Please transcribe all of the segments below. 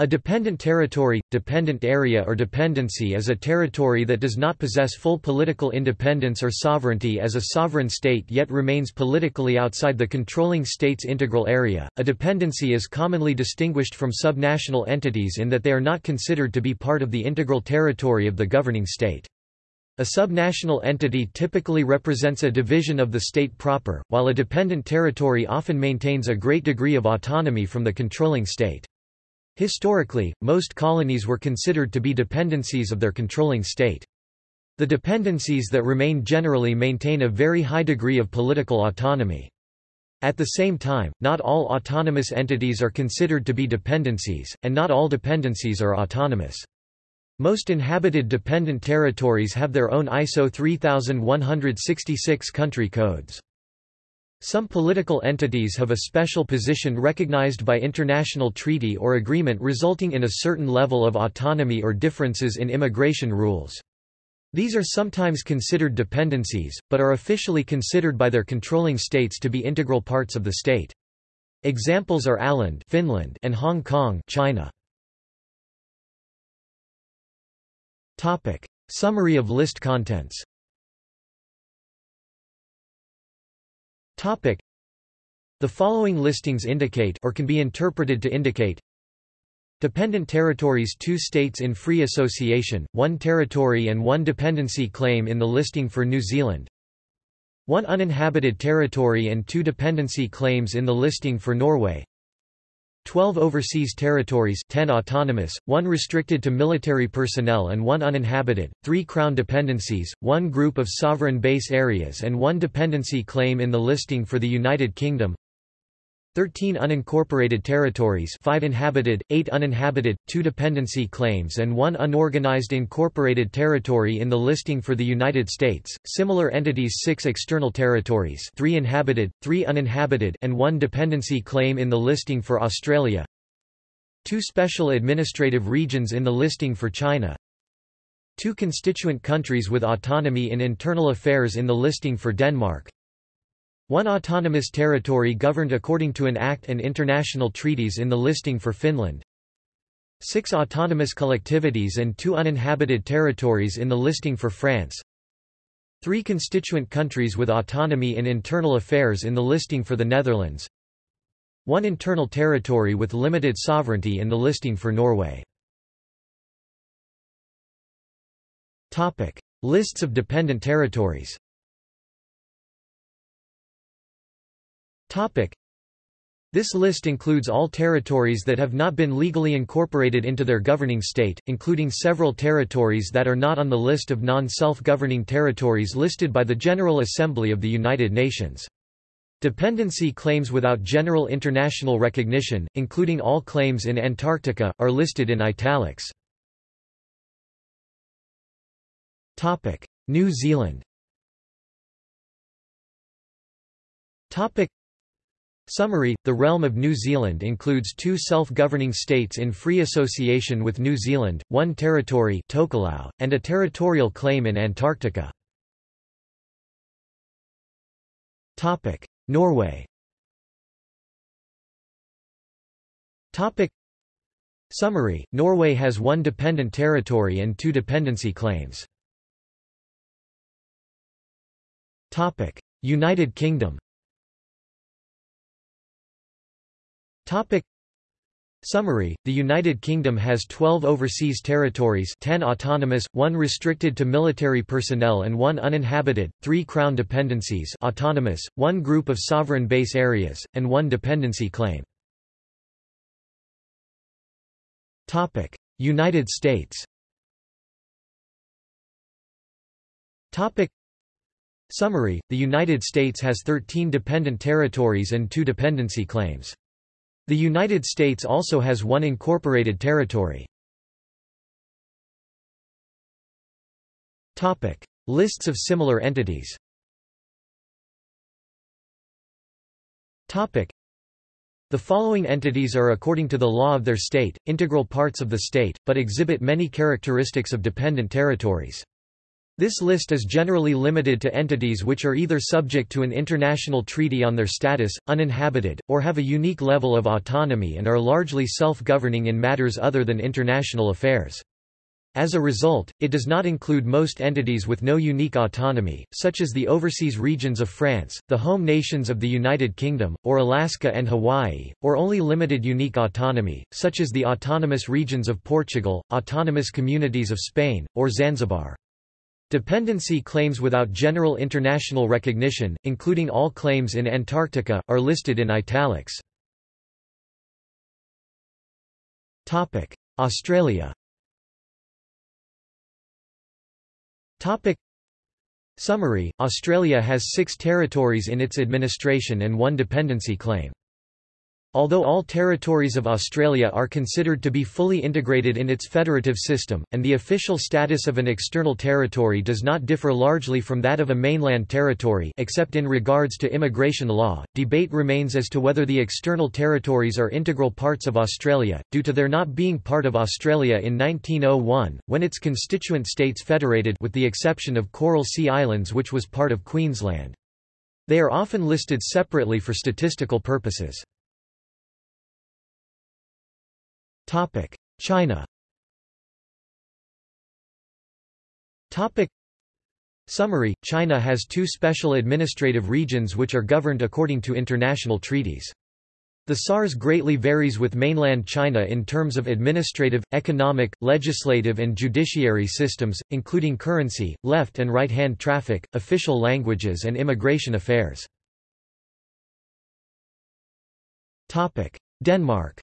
A dependent territory, dependent area or dependency is a territory that does not possess full political independence or sovereignty as a sovereign state yet remains politically outside the controlling state's integral area. A dependency is commonly distinguished from subnational entities in that they are not considered to be part of the integral territory of the governing state. A subnational entity typically represents a division of the state proper, while a dependent territory often maintains a great degree of autonomy from the controlling state. Historically, most colonies were considered to be dependencies of their controlling state. The dependencies that remain generally maintain a very high degree of political autonomy. At the same time, not all autonomous entities are considered to be dependencies, and not all dependencies are autonomous. Most inhabited dependent territories have their own ISO 3166 country codes. Some political entities have a special position recognized by international treaty or agreement resulting in a certain level of autonomy or differences in immigration rules. These are sometimes considered dependencies, but are officially considered by their controlling states to be integral parts of the state. Examples are Åland Finland and Hong Kong China. Topic. Summary of list contents Topic. The following listings indicate or can be interpreted to indicate Dependent territories Two states in free association, one territory and one dependency claim in the listing for New Zealand One uninhabited territory and two dependency claims in the listing for Norway 12 overseas territories 10 autonomous, 1 restricted to military personnel and 1 uninhabited, 3 crown dependencies, 1 group of sovereign base areas and 1 dependency claim in the listing for the United Kingdom 13 unincorporated territories 5 inhabited, 8 uninhabited, 2 dependency claims and 1 unorganized incorporated territory in the listing for the United States, similar entities 6 external territories 3 inhabited, 3 uninhabited and 1 dependency claim in the listing for Australia. 2 special administrative regions in the listing for China. 2 constituent countries with autonomy in internal affairs in the listing for Denmark one autonomous territory governed according to an act and international treaties in the listing for Finland. Six autonomous collectivities and two uninhabited territories in the listing for France. Three constituent countries with autonomy in internal affairs in the listing for the Netherlands. One internal territory with limited sovereignty in the listing for Norway. Topic. Lists of dependent territories This list includes all territories that have not been legally incorporated into their governing state, including several territories that are not on the list of non-self-governing territories listed by the General Assembly of the United Nations. Dependency claims without general international recognition, including all claims in Antarctica, are listed in italics. New Zealand Summary – The realm of New Zealand includes two self-governing states in free association with New Zealand, one territory Tokelau, and a territorial claim in Antarctica. Norway Summary – Norway has one dependent territory and two dependency claims. United Kingdom Topic Summary The United Kingdom has 12 overseas territories 10 autonomous, 1 restricted to military personnel and 1 uninhabited, 3 crown dependencies autonomous, 1 group of sovereign base areas, and 1 dependency claim. United States Summary The United States has 13 dependent territories and 2 dependency claims. The United States also has one incorporated territory. Topic: Lists of similar entities. Topic: The following entities are according to the law of their state, integral parts of the state, but exhibit many characteristics of dependent territories. This list is generally limited to entities which are either subject to an international treaty on their status, uninhabited, or have a unique level of autonomy and are largely self-governing in matters other than international affairs. As a result, it does not include most entities with no unique autonomy, such as the overseas regions of France, the home nations of the United Kingdom, or Alaska and Hawaii, or only limited unique autonomy, such as the autonomous regions of Portugal, autonomous communities of Spain, or Zanzibar. Dependency claims without general international recognition, including all claims in Antarctica, are listed in italics. Australia Summary Australia has six territories in its administration and one dependency claim. Although all territories of Australia are considered to be fully integrated in its federative system, and the official status of an external territory does not differ largely from that of a mainland territory except in regards to immigration law, debate remains as to whether the external territories are integral parts of Australia, due to their not being part of Australia in 1901, when its constituent states federated with the exception of Coral Sea Islands which was part of Queensland. They are often listed separately for statistical purposes. Topic: China. Topic: Summary: China has two special administrative regions which are governed according to international treaties. The SARS greatly varies with mainland China in terms of administrative, economic, legislative and judiciary systems, including currency, left and right-hand traffic, official languages and immigration affairs. Denmark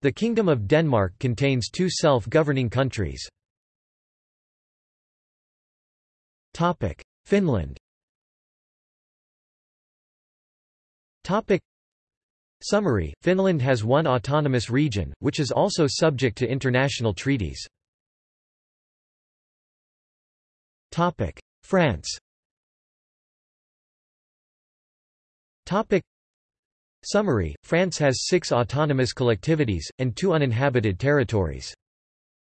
The Kingdom of Denmark contains two self-governing countries. Finland. Summary, Finland has one autonomous region, which is also subject to international treaties. France Summary, France has six autonomous collectivities, and two uninhabited territories.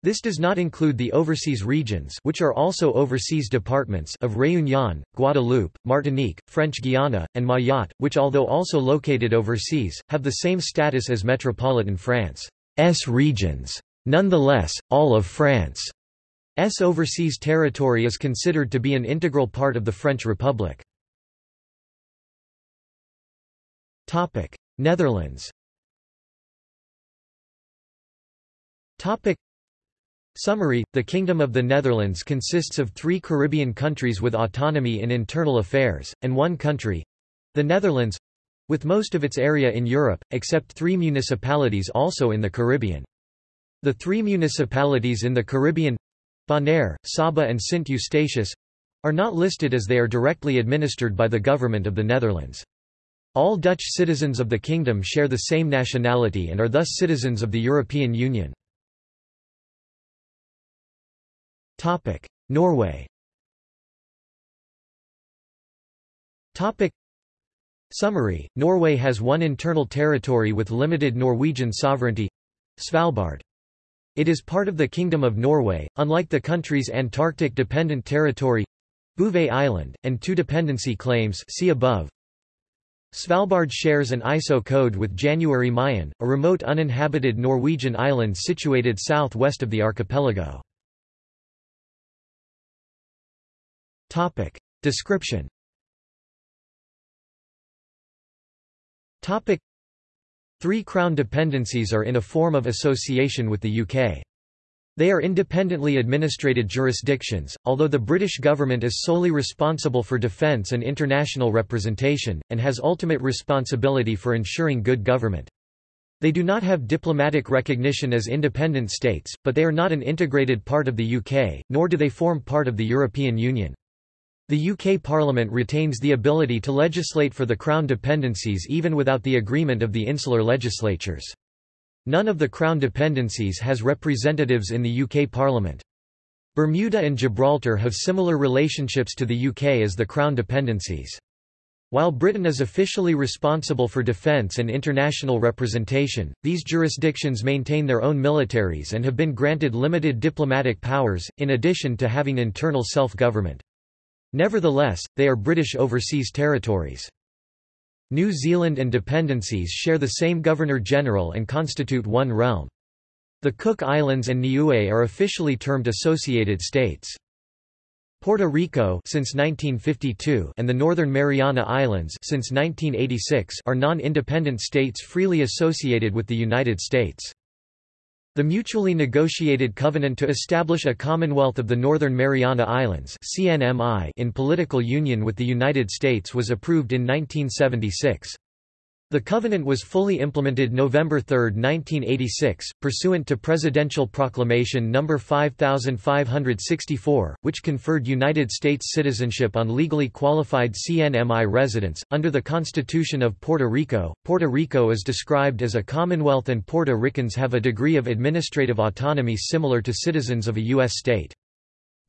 This does not include the overseas regions which are also overseas departments of Réunion, Guadeloupe, Martinique, French Guiana, and Mayotte, which although also located overseas, have the same status as metropolitan France's regions. Nonetheless, all of France's overseas territory is considered to be an integral part of the French Republic. Topic: Netherlands. Topic: Summary: The Kingdom of the Netherlands consists of 3 Caribbean countries with autonomy in internal affairs and one country, the Netherlands, with most of its area in Europe, except 3 municipalities also in the Caribbean. The 3 municipalities in the Caribbean Bonaire, Saba and Sint Eustatius are not listed as they are directly administered by the government of the Netherlands. All Dutch citizens of the kingdom share the same nationality and are thus citizens of the European Union. Norway Summary, Norway has one internal territory with limited Norwegian sovereignty—Svalbard. It is part of the Kingdom of Norway, unlike the country's Antarctic dependent territory Bouvet Island, and two dependency claims see above. Svalbard shares an ISO code with January Mayen, a remote uninhabited Norwegian island situated southwest of the archipelago. Topic. Description Topic. Three Crown dependencies are in a form of association with the UK. They are independently administrated jurisdictions, although the British government is solely responsible for defence and international representation, and has ultimate responsibility for ensuring good government. They do not have diplomatic recognition as independent states, but they are not an integrated part of the UK, nor do they form part of the European Union. The UK Parliament retains the ability to legislate for the Crown dependencies even without the agreement of the insular legislatures. None of the Crown dependencies has representatives in the UK Parliament. Bermuda and Gibraltar have similar relationships to the UK as the Crown dependencies. While Britain is officially responsible for defence and international representation, these jurisdictions maintain their own militaries and have been granted limited diplomatic powers, in addition to having internal self-government. Nevertheless, they are British overseas territories. New Zealand and dependencies share the same Governor-General and constitute one realm. The Cook Islands and Niue are officially termed associated states. Puerto Rico since 1952 and the Northern Mariana Islands since 1986 are non-independent states freely associated with the United States. The mutually negotiated Covenant to establish a Commonwealth of the Northern Mariana Islands (CNMI) in political union with the United States was approved in 1976. The covenant was fully implemented November 3, 1986, pursuant to Presidential Proclamation No. 5564, which conferred United States citizenship on legally qualified CNMI residents. Under the Constitution of Puerto Rico, Puerto Rico is described as a Commonwealth and Puerto Ricans have a degree of administrative autonomy similar to citizens of a U.S. state.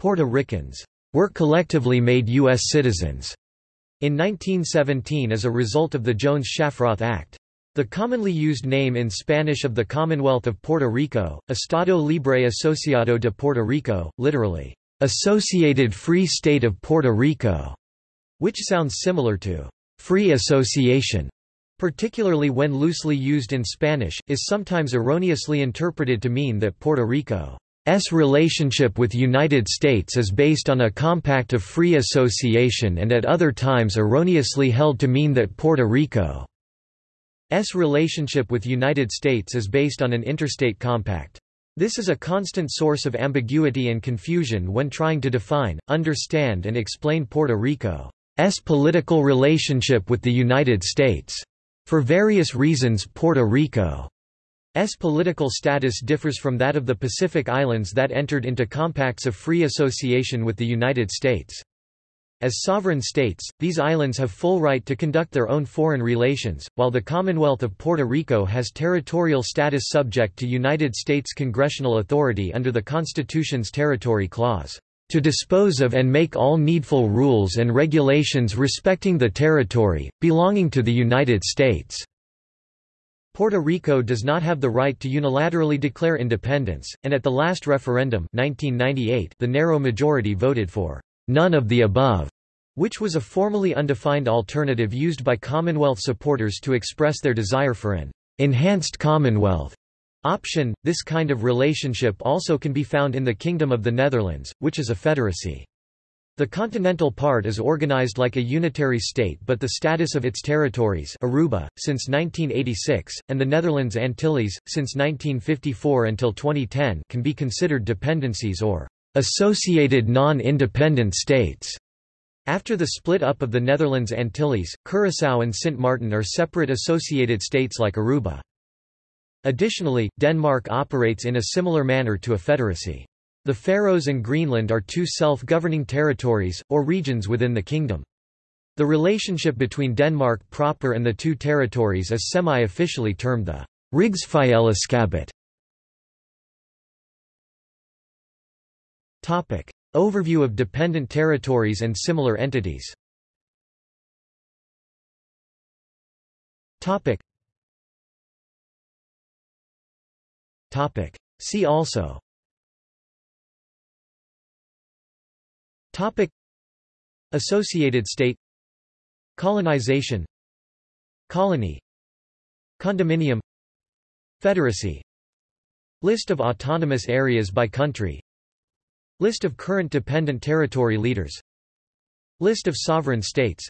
Puerto Ricans were collectively made U.S. citizens in 1917 as a result of the Jones-Shafroth Act. The commonly used name in Spanish of the Commonwealth of Puerto Rico, Estado Libre Asociado de Puerto Rico, literally, Associated Free State of Puerto Rico, which sounds similar to free association, particularly when loosely used in Spanish, is sometimes erroneously interpreted to mean that Puerto Rico S relationship with United States is based on a compact of free association and at other times erroneously held to mean that Puerto Rico's relationship with United States is based on an interstate compact. This is a constant source of ambiguity and confusion when trying to define, understand and explain Puerto Rico's political relationship with the United States. For various reasons Puerto Rico S political status differs from that of the Pacific Islands that entered into compacts of free association with the United States. As sovereign states, these islands have full right to conduct their own foreign relations, while the Commonwealth of Puerto Rico has territorial status subject to United States congressional authority under the Constitution's Territory Clause, "...to dispose of and make all needful rules and regulations respecting the territory, belonging to the United States." Puerto Rico does not have the right to unilaterally declare independence, and at the last referendum 1998, the narrow majority voted for none of the above, which was a formally undefined alternative used by Commonwealth supporters to express their desire for an enhanced Commonwealth option. This kind of relationship also can be found in the Kingdom of the Netherlands, which is a federacy. The continental part is organized like a unitary state but the status of its territories Aruba, since 1986, and the Netherlands Antilles, since 1954 until 2010 can be considered dependencies or associated non-independent states. After the split up of the Netherlands Antilles, Curaçao and Sint Maarten are separate associated states like Aruba. Additionally, Denmark operates in a similar manner to a federacy. The Faroes and Greenland are two self-governing territories, or regions within the kingdom. The relationship between Denmark proper and the two territories is semi-officially termed the Rigsfællesskabet. Topic. Overview of dependent territories and similar entities Topic. Topic. See also Topic. Associated state. Colonization. Colony. Condominium. Federacy. List of autonomous areas by country. List of current dependent territory leaders. List of sovereign states.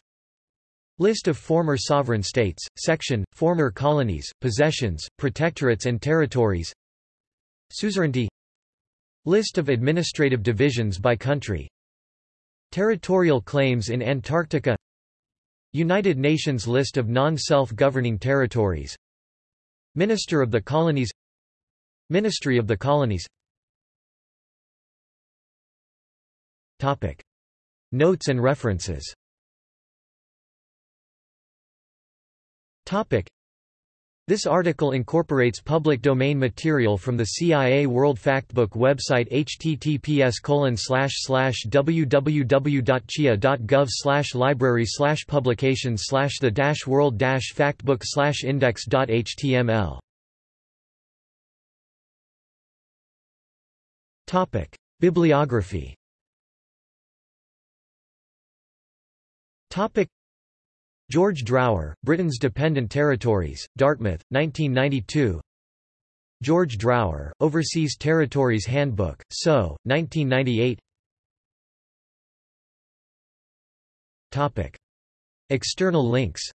List of former sovereign states, section, former colonies, possessions, protectorates and territories. Suzerainty. List of administrative divisions by country Territorial claims in Antarctica. United Nations list of non-self-governing territories. Minister of the Colonies. Ministry of the Colonies. Topic. Notes and references. Topic. This article incorporates public domain material from the CIA World Factbook website https www.cia.gov library publications the world factbook index.html Bibliography George Drower, Britain's Dependent Territories, Dartmouth, 1992 George Drower, Overseas Territories Handbook, So, 1998 Topic. External links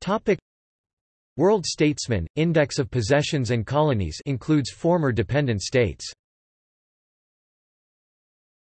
Topic. World Statesman, Index of Possessions and Colonies includes former dependent states